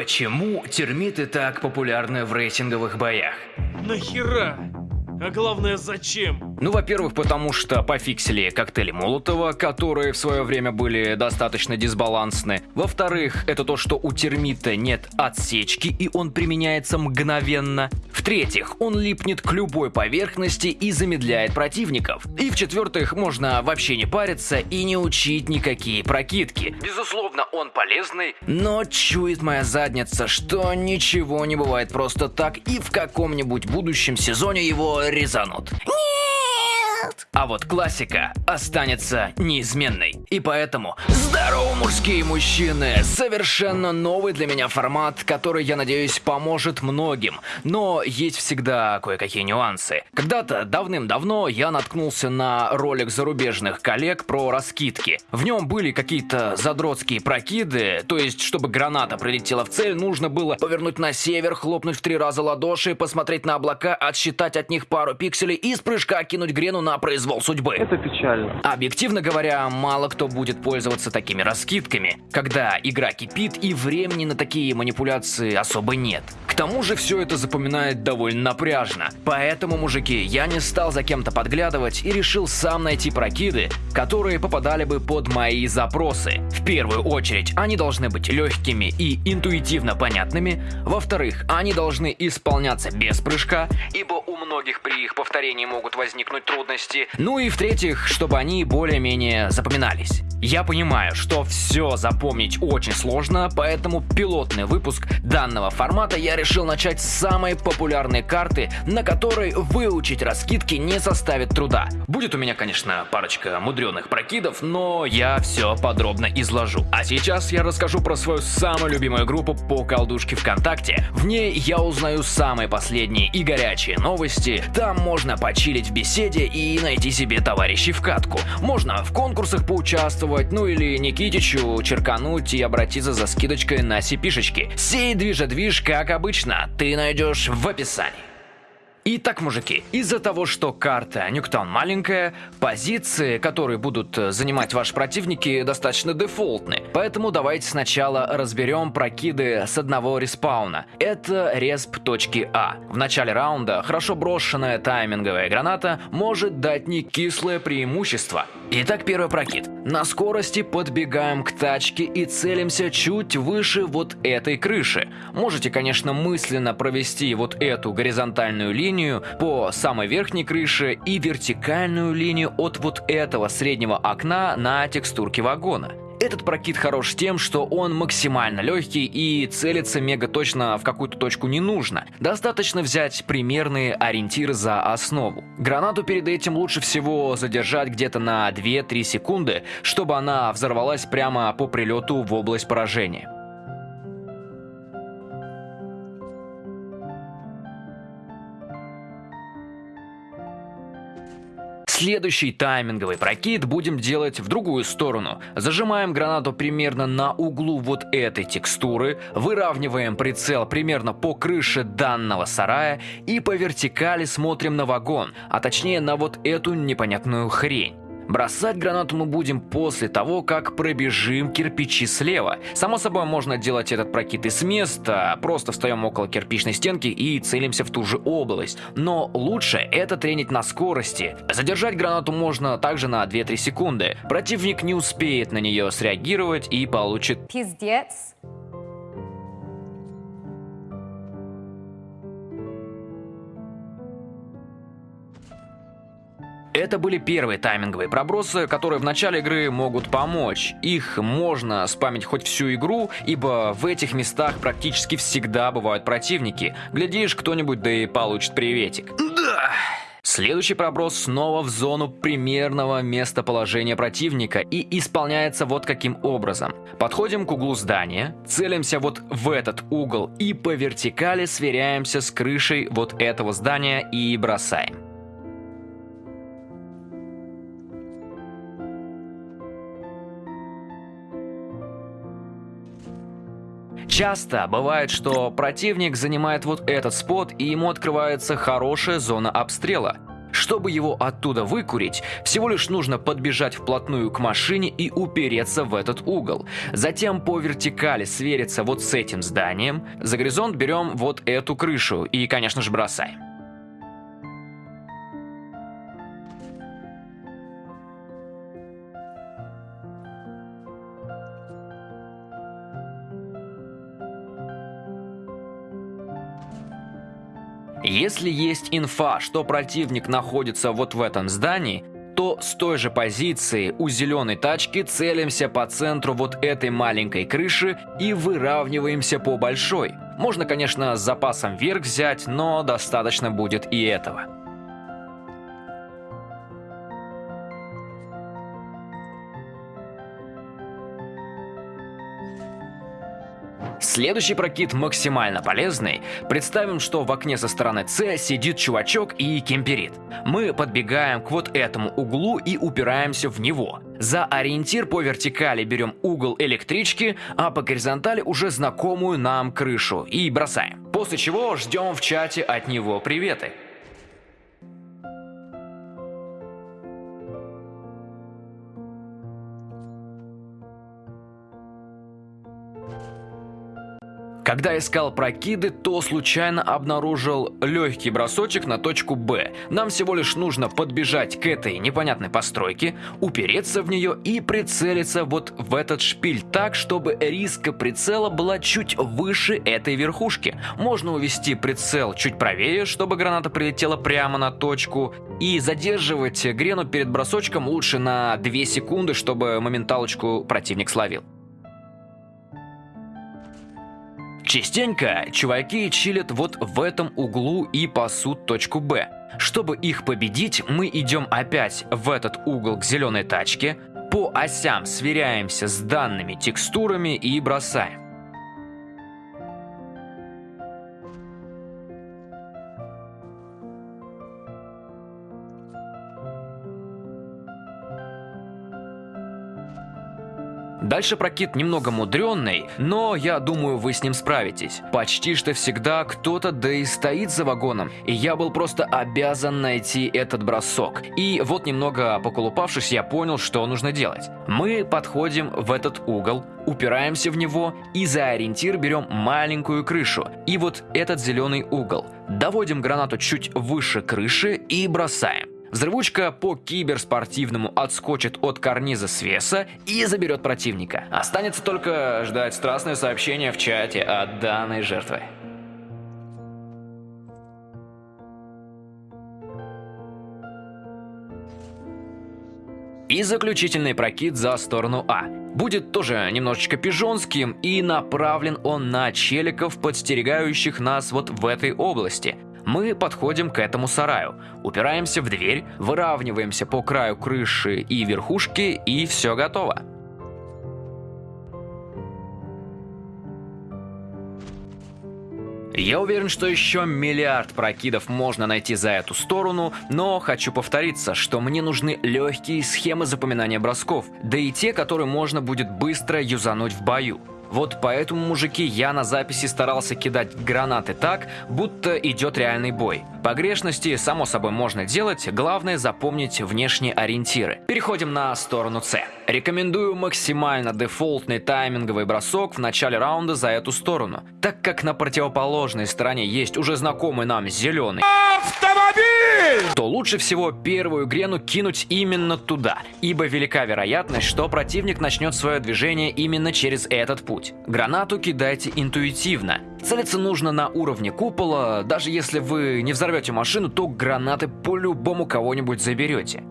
Почему термиты так популярны в рейтинговых боях? Нахера? А главное, зачем? Ну, во-первых, потому что пофиксили коктейли Молотова, которые в свое время были достаточно дисбалансны. Во-вторых, это то, что у термита нет отсечки и он применяется мгновенно. В-третьих, он липнет к любой поверхности и замедляет противников. И в-четвертых, можно вообще не париться и не учить никакие прокидки. Безусловно, он полезный, но чует моя задница, что ничего не бывает просто так и в каком-нибудь будущем сезоне его резанут. Нет! А вот классика останется неизменной. И поэтому здорово, мужские мужчины! Совершенно новый для меня формат, который, я надеюсь, поможет многим. Но есть всегда кое-какие нюансы. Когда-то давным-давно я наткнулся на ролик зарубежных коллег про раскидки. В нем были какие-то задротские прокиды, то есть, чтобы граната прилетела в цель, нужно было повернуть на север, хлопнуть в три раза ладоши, посмотреть на облака, отсчитать от них пару пикселей и с прыжка кинуть грену на произвол судьбы. Это печально. Объективно говоря, мало кто будет пользоваться такими раскидками, когда игра кипит и времени на такие манипуляции особо нет. Тому же все это запоминает довольно напряжно. Поэтому, мужики, я не стал за кем-то подглядывать и решил сам найти прокиды, которые попадали бы под мои запросы. В первую очередь, они должны быть легкими и интуитивно понятными. Во-вторых, они должны исполняться без прыжка, ибо у многих при их повторении могут возникнуть трудности. Ну и в-третьих, чтобы они более-менее запоминались. Я понимаю, что все запомнить очень сложно, поэтому пилотный выпуск данного формата я решил начать с самой популярной карты, на которой выучить раскидки не составит труда. Будет у меня, конечно, парочка мудреных прокидов, но я все подробно изложу. А сейчас я расскажу про свою самую любимую группу по колдушке ВКонтакте. В ней я узнаю самые последние и горячие новости. Там можно почилить в беседе и найти себе товарищей в катку. Можно в конкурсах поучаствовать, ну или Никитичу черкануть и обратиться за скидочкой на сипишечки. Сей движа-движ, как обычно, ты найдешь в описании. Итак, мужики, из-за того, что карта Нюктаун маленькая, позиции, которые будут э, занимать ваши противники, достаточно дефолтны. Поэтому давайте сначала разберем прокиды с одного респауна. Это респ точки А. В начале раунда хорошо брошенная тайминговая граната может дать не кислое преимущество. Итак, первый прокид. На скорости подбегаем к тачке и целимся чуть выше вот этой крыши. Можете, конечно, мысленно провести вот эту горизонтальную линию, по самой верхней крыше и вертикальную линию от вот этого среднего окна на текстурке вагона. Этот прокид хорош тем, что он максимально легкий и целиться мега точно в какую-то точку не нужно. Достаточно взять примерные ориентиры за основу. Гранату перед этим лучше всего задержать где-то на 2-3 секунды, чтобы она взорвалась прямо по прилету в область поражения. Следующий тайминговый прокид будем делать в другую сторону. Зажимаем гранату примерно на углу вот этой текстуры, выравниваем прицел примерно по крыше данного сарая и по вертикали смотрим на вагон, а точнее на вот эту непонятную хрень. Бросать гранату мы будем после того, как пробежим кирпичи слева. Само собой, можно делать этот прокид и с места, просто встаем около кирпичной стенки и целимся в ту же область. Но лучше это тренить на скорости. Задержать гранату можно также на 2-3 секунды. Противник не успеет на нее среагировать и получит пиздец. Это были первые тайминговые пробросы, которые в начале игры могут помочь. Их можно спамить хоть всю игру, ибо в этих местах практически всегда бывают противники. Глядишь, кто-нибудь да и получит приветик. Да! Следующий проброс снова в зону примерного местоположения противника и исполняется вот каким образом. Подходим к углу здания, целимся вот в этот угол и по вертикали сверяемся с крышей вот этого здания и бросаем. Часто бывает, что противник занимает вот этот спот и ему открывается хорошая зона обстрела. Чтобы его оттуда выкурить, всего лишь нужно подбежать вплотную к машине и упереться в этот угол. Затем по вертикали свериться вот с этим зданием. За горизонт берем вот эту крышу и, конечно же, бросаем. Если есть инфа, что противник находится вот в этом здании, то с той же позиции у зеленой тачки целимся по центру вот этой маленькой крыши и выравниваемся по большой. Можно, конечно, с запасом вверх взять, но достаточно будет и этого. Следующий прокид максимально полезный. Представим, что в окне со стороны С сидит чувачок и кемперит. Мы подбегаем к вот этому углу и упираемся в него. За ориентир по вертикали берем угол электрички, а по горизонтали уже знакомую нам крышу и бросаем. После чего ждем в чате от него приветы. Когда искал прокиды, то случайно обнаружил легкий бросочек на точку Б. Нам всего лишь нужно подбежать к этой непонятной постройке, упереться в нее и прицелиться вот в этот шпиль так, чтобы риска прицела была чуть выше этой верхушки. Можно увести прицел чуть правее, чтобы граната прилетела прямо на точку. И задерживать грену перед бросочком лучше на 2 секунды, чтобы моменталочку противник словил. Частенько чуваки чилят вот в этом углу и пасут точку Б. Чтобы их победить, мы идем опять в этот угол к зеленой тачке, по осям сверяемся с данными текстурами и бросаем. Дальше прокид немного мудренный, но я думаю, вы с ним справитесь. Почти что всегда кто-то да и стоит за вагоном, и я был просто обязан найти этот бросок. И вот немного поколупавшись, я понял, что нужно делать. Мы подходим в этот угол, упираемся в него и за ориентир берем маленькую крышу. И вот этот зеленый угол. Доводим гранату чуть выше крыши и бросаем. Взрывучка по киберспортивному отскочит от карниза свеса и заберет противника. Останется только ждать страстное сообщение в чате от данной жертвы. И заключительный прокид за сторону А. Будет тоже немножечко пижонским и направлен он на челиков, подстерегающих нас вот в этой области – мы подходим к этому сараю, упираемся в дверь, выравниваемся по краю крыши и верхушки, и все готово. Я уверен, что еще миллиард прокидов можно найти за эту сторону, но хочу повториться, что мне нужны легкие схемы запоминания бросков, да и те, которые можно будет быстро юзануть в бою. Вот поэтому, мужики, я на записи старался кидать гранаты так, будто идет реальный бой. Погрешности, само собой, можно делать, главное запомнить внешние ориентиры. Переходим на сторону С. Рекомендую максимально дефолтный тайминговый бросок в начале раунда за эту сторону, так как на противоположной стороне есть уже знакомый нам зеленый автомобиль, то лучше всего первую грену кинуть именно туда, ибо велика вероятность, что противник начнет свое движение именно через этот путь. Гранату кидайте интуитивно. Целиться нужно на уровне купола, даже если вы не взорвете машину, то гранаты по-любому кого-нибудь заберете.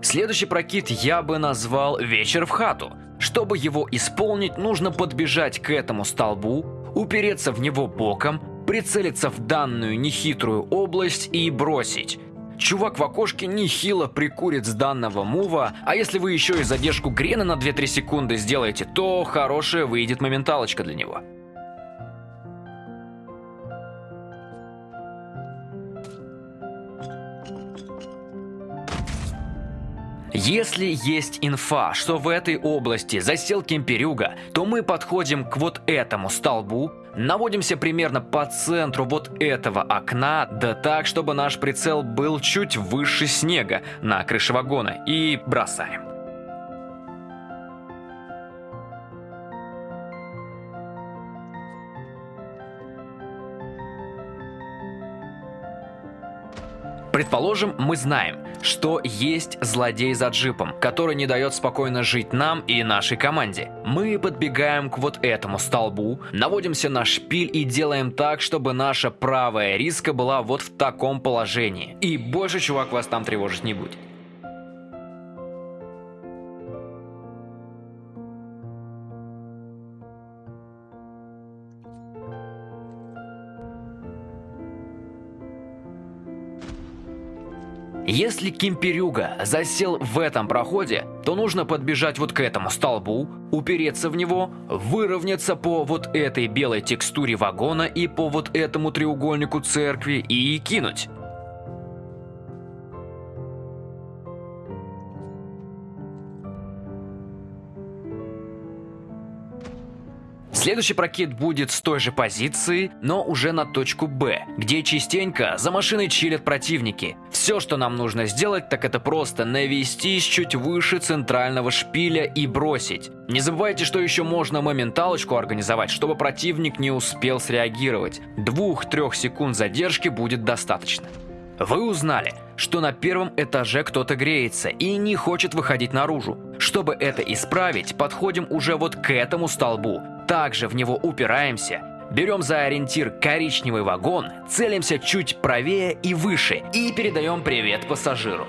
Следующий прокид я бы назвал «Вечер в хату». Чтобы его исполнить, нужно подбежать к этому столбу, упереться в него боком, прицелиться в данную нехитрую область и бросить. Чувак в окошке нехило прикурит с данного мува, а если вы еще и задержку Грена на 2-3 секунды сделаете, то хорошая выйдет моменталочка для него. Если есть инфа, что в этой области засел кемперюга, то мы подходим к вот этому столбу, наводимся примерно по центру вот этого окна, да так, чтобы наш прицел был чуть выше снега на крыше вагона, и бросаем. Предположим, мы знаем, что есть злодей за джипом, который не дает спокойно жить нам и нашей команде. Мы подбегаем к вот этому столбу, наводимся на шпиль и делаем так, чтобы наша правая риска была вот в таком положении. И больше чувак вас там тревожить не будет. Если Кимперюга засел в этом проходе, то нужно подбежать вот к этому столбу, упереться в него, выровняться по вот этой белой текстуре вагона и по вот этому треугольнику церкви и кинуть. Следующий прокид будет с той же позиции, но уже на точку Б, где частенько за машиной чилят противники. Все, что нам нужно сделать, так это просто навестись чуть выше центрального шпиля и бросить. Не забывайте, что еще можно моменталочку организовать, чтобы противник не успел среагировать. Двух-трех секунд задержки будет достаточно. Вы узнали, что на первом этаже кто-то греется и не хочет выходить наружу. Чтобы это исправить, подходим уже вот к этому столбу, также в него упираемся, берем за ориентир коричневый вагон, целимся чуть правее и выше и передаем привет пассажиру.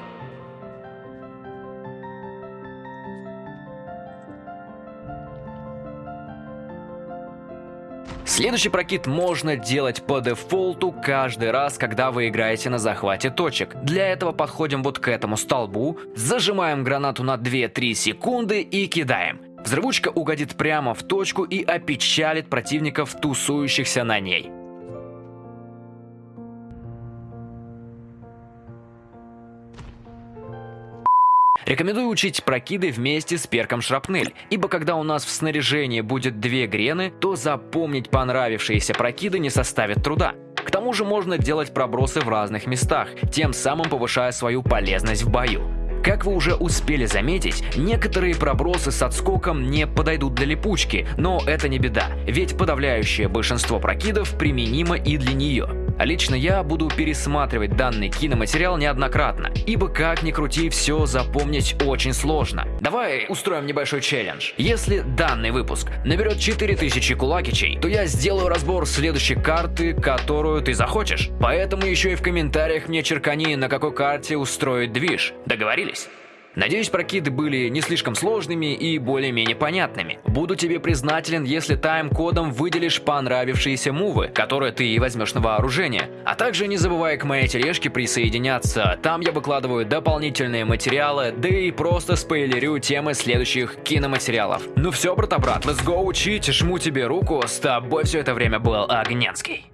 Следующий прокид можно делать по дефолту каждый раз, когда вы играете на захвате точек. Для этого подходим вот к этому столбу, зажимаем гранату на 2-3 секунды и кидаем. Взрывучка угодит прямо в точку и опечалит противников, тусующихся на ней. Рекомендую учить прокиды вместе с перком шрапнель, ибо когда у нас в снаряжении будет две грены, то запомнить понравившиеся прокиды не составит труда. К тому же можно делать пробросы в разных местах, тем самым повышая свою полезность в бою. Как вы уже успели заметить, некоторые пробросы с отскоком не подойдут для липучки, но это не беда, ведь подавляющее большинство прокидов применимо и для нее. А лично я буду пересматривать данный киноматериал неоднократно, ибо как ни крути, все запомнить очень сложно. Давай устроим небольшой челлендж. Если данный выпуск наберет 4000 кулакичей, то я сделаю разбор следующей карты, которую ты захочешь. Поэтому еще и в комментариях мне черкани, на какой карте устроить движ. Договорились? Надеюсь, прокиды были не слишком сложными и более-менее понятными. Буду тебе признателен, если тайм-кодом выделишь понравившиеся мувы, которые ты возьмешь на вооружение. А также не забывай к моей тележке присоединяться, там я выкладываю дополнительные материалы, да и просто спойлерю темы следующих киноматериалов. Ну все, брата-брат, let's go учить, жму тебе руку, с тобой все это время был Огненский.